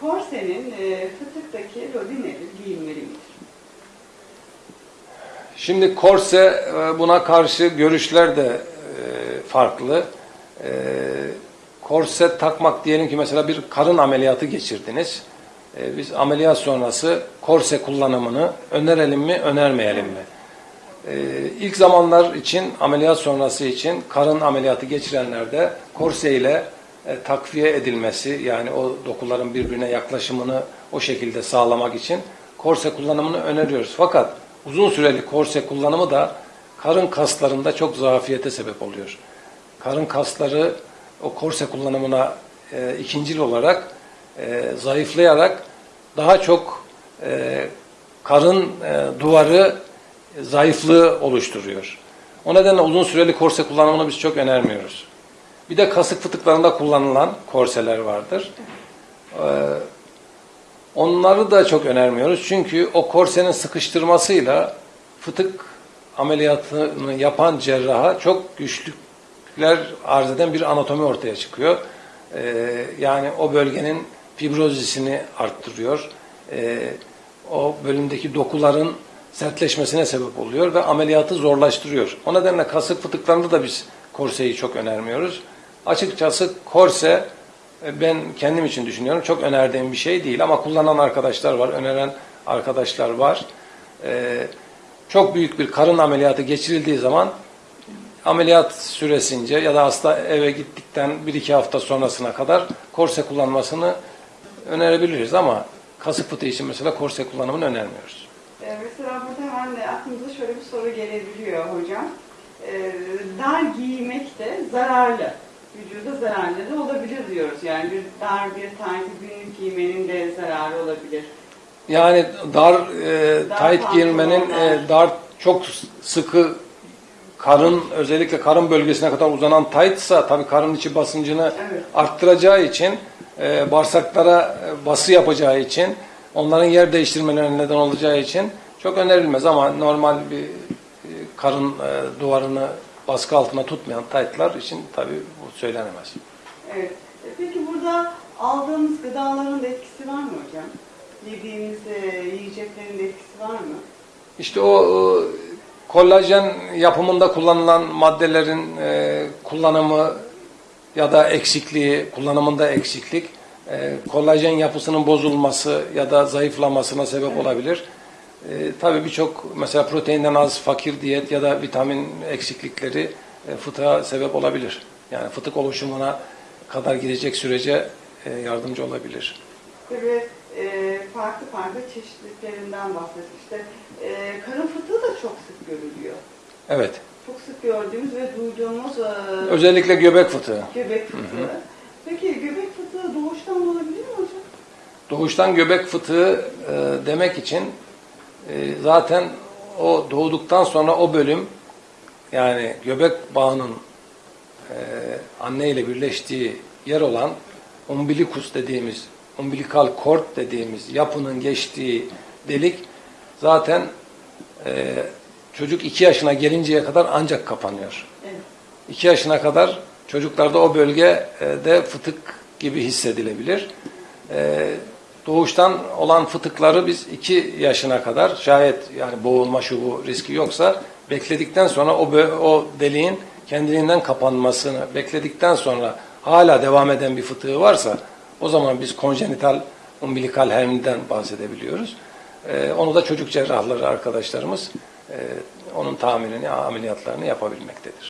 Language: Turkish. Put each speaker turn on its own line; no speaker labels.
Korsenin e, fıtıktaki rolü nedir? Giyinmeli midir?
Şimdi korse e, buna karşı görüşler de e, farklı. E, Korse takmak diyelim ki mesela bir karın ameliyatı geçirdiniz. Biz ameliyat sonrası korse kullanımını önerelim mi, önermeyelim mi? İlk zamanlar için, ameliyat sonrası için karın ameliyatı geçirenlerde korse ile e, takviye edilmesi yani o dokuların birbirine yaklaşımını o şekilde sağlamak için korse kullanımını öneriyoruz. Fakat uzun süreli korse kullanımı da karın kaslarında çok zafiyete sebep oluyor. Karın kasları o korse kullanımına e, ikincil olarak e, zayıflayarak daha çok e, karın e, duvarı zayıflığı oluşturuyor. O nedenle uzun süreli korse kullanımını biz çok önermiyoruz. Bir de kasık fıtıklarında kullanılan korseler vardır. Ee, onları da çok önermiyoruz. Çünkü o korsenin sıkıştırmasıyla fıtık ameliyatını yapan cerraha çok güçlükler arz eden bir anatomi ortaya çıkıyor. Ee, yani o bölgenin fibrozisini arttırıyor. Ee, o bölümdeki dokuların sertleşmesine sebep oluyor ve ameliyatı zorlaştırıyor. O nedenle kasık fıtıklarında da biz korseyi çok önermiyoruz. Açıkçası korse e, ben kendim için düşünüyorum çok önerdiğim bir şey değil ama kullanan arkadaşlar var, öneren arkadaşlar var. Ee, çok büyük bir karın ameliyatı geçirildiği zaman ameliyat süresince ya da hasta eve gittikten bir iki hafta sonrasına kadar korse kullanmasını önerebiliriz ama kasık fıtığı için mesela korse kullanımını önermiyoruz.
E, mesela burada hemen aklımıza şöyle bir soru gelebiliyor hocam. E, dar giymek de zararlı. Vücuda zararlı da olabilir diyoruz. Yani bir dar bir taytı günlük giymenin de zararı olabilir.
Yani dar e,
Dar
giyinmenin
pantolonlar.
e, dar çok sıkı karın özellikle karın bölgesine kadar uzanan tightsa tabii karın içi basıncını
Evet.
arttıracağı için e, bağırsaklara e, bası yapacağı için onların yer değiştirmelerine neden olacağı için çok önerilmez ama normal bir e, karın e, duvarını baskı altına tutmayan tightlar için tabii bu söylenemez.
Evet. E, Peki burada aldığımız gıdaların da etkisi var mı hocam? Yediğimiz e, yiyeceklerin de etkisi var mı?
İşte o e, kollajen yapımında kullanılan maddelerin e, kullanımı ya da eksikliği, kullanımında eksiklik, e, kollajen yapısının bozulması ya da zayıflamasına sebep olabilir. E, tabii birçok mesela proteinden az fakir diyet ya da vitamin eksiklikleri e, fıtığa sebep olabilir. Yani fıtık oluşumuna kadar gidecek sürece e, yardımcı olabilir.
Tabii e, farklı farklı çeşitliliklerinden bahsettik. İşte e, karın fıtığı da çok sık görülüyor.
Evet.
Çok sık gördüğümüz ve duyduğumuz e,
Özellikle göbek fıtığı.
göbek fıtığı. Peki göbek fıtığı doğuştan olabilir mi hocam?
Doğuştan göbek fıtığı e, demek için e, zaten o doğduktan sonra o bölüm yani göbek bağının e, anne ile birleştiği yer olan umbilikus dediğimiz, umbilikal cord dediğimiz yapının geçtiği delik zaten e, çocuk iki yaşına gelinceye kadar ancak kapanıyor.
Evet.
2 yaşına kadar çocuklarda o bölgede fıtık gibi hissedilebilir. Ee, Doğuştan olan fıtıkları biz 2 yaşına kadar şayet yani boğulma şu bu riski yoksa bekledikten sonra o, o deliğin kendiliğinden kapanmasını bekledikten sonra hala devam eden bir fıtığı varsa o zaman biz konjenital umbilikal hermiden bahsedebiliyoruz. Ee, onu da çocuk cerrahları arkadaşlarımız e, onun tahammülünü, ameliyatlarını yapabilmektedir.